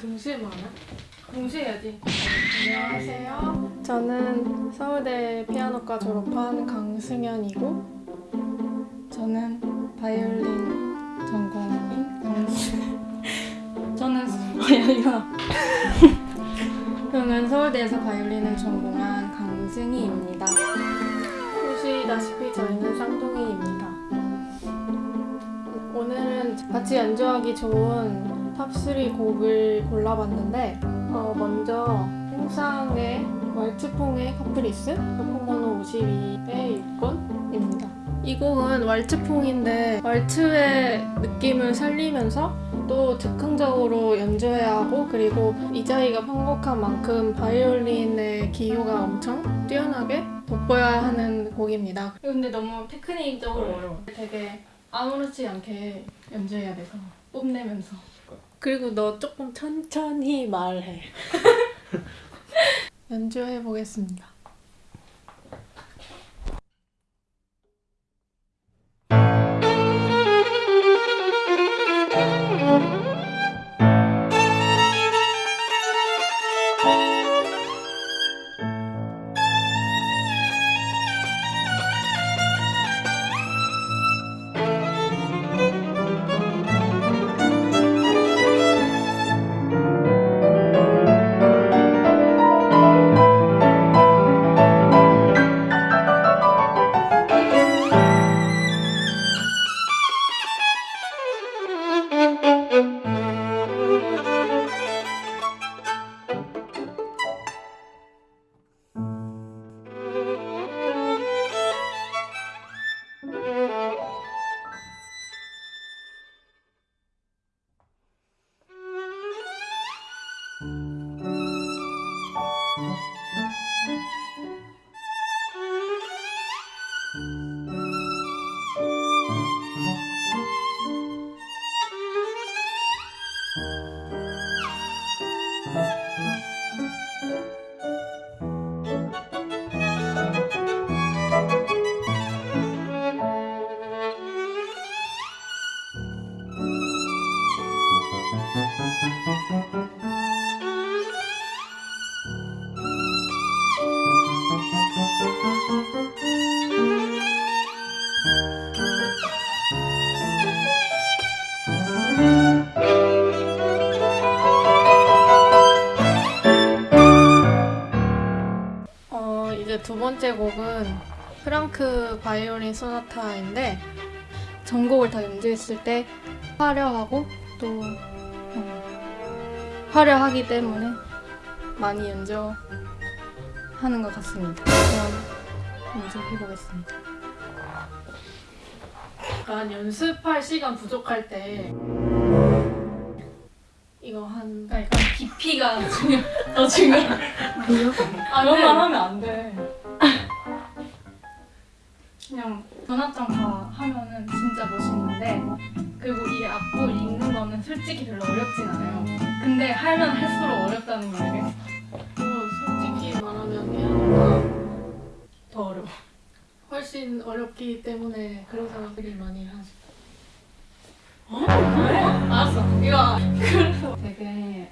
동시에 말하 동시에 해야지. 안녕하세요. 저는 서울대 피아노과 졸업한 강승현이고 저는 바이올린 전공인 강승 저는 바이올린 저는 서울대에서 바이올린을 전공한 강승희입니다. 보시다시피 저희는 쌍둥이입니다. 오늘은 같이 연주하기 좋은 top 3 곡을 골라봤는데 어, 먼저 생상스의 왈츠풍의 카프리스 작품번호 52의 6번입니다. 이 곡은 왈츠풍인데 왈츠의 느낌을 살리면서 또 즉흥적으로 연주해야 하고 그리고 이자이가 편곡한 만큼 바이올린의 기교가 엄청 뛰어나게 돋보여야 하는 곡입니다. 근데 너무 테크닉적으로 어려워. 되게 아무렇지 않게 연주해야 돼서 뽐내면서. 그리고 너 조금 천천히 말해. 연주해 보겠습니다. 어, 이제 두 번째 곡은 프랑크 바이올린 소나타인데 전곡을 다 연주했을 때 화려하고 또 음, 화려하기 때문에 많이 연주하는 것 같습니다. 그럼 연주해 보겠습니다. 약간 연습할 시간 부족할 때 이거 한 그러니까 약간 깊이가 중요 더 중요. 아, 그런 네. 말 하면 안 돼. 그냥 전화장 다 하면은 진짜 멋있는데 그리고 이 악보 읽는 거는 솔직히 별로 어렵진 않아요. 근데 하면 할수록 어렵다는 걸 알겠어. 어, 솔직히 말하면 피아노가 더 어려워. 훨씬 어렵기 때문에 그런 생각들이 많이 하죠. 어? 그래? 알았어. 이거 그래서 되게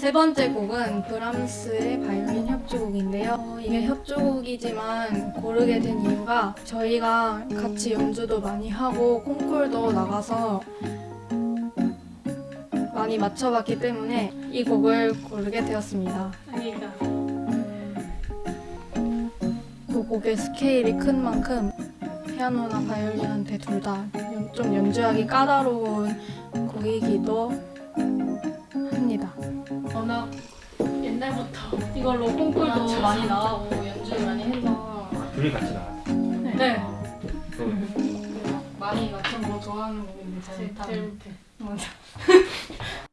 세 번째 곡은 브람스의 바이올린 협주곡인데요. 어, 이게 협주곡이지만 고르게 된 이유가 저희가 같이 연주도 많이 하고 콩쿨도 나가서 많이 맞춰봤기 때문에 이 곡을 고르게 되었습니다. 아니다. 그 곡의 스케일이 큰 만큼 피아노나 바이올린한테 둘 다 좀 연주하기 까다로운 곡이기도 합니다. 워낙 옛날부터 이걸로 콩쿨도 많이 나가고 연주를 많이 해서 둘이 같이 나왔어. 네. 그 많이 맞춘 거 좋아하는 곡인데 제일 제일 못해. 맞아.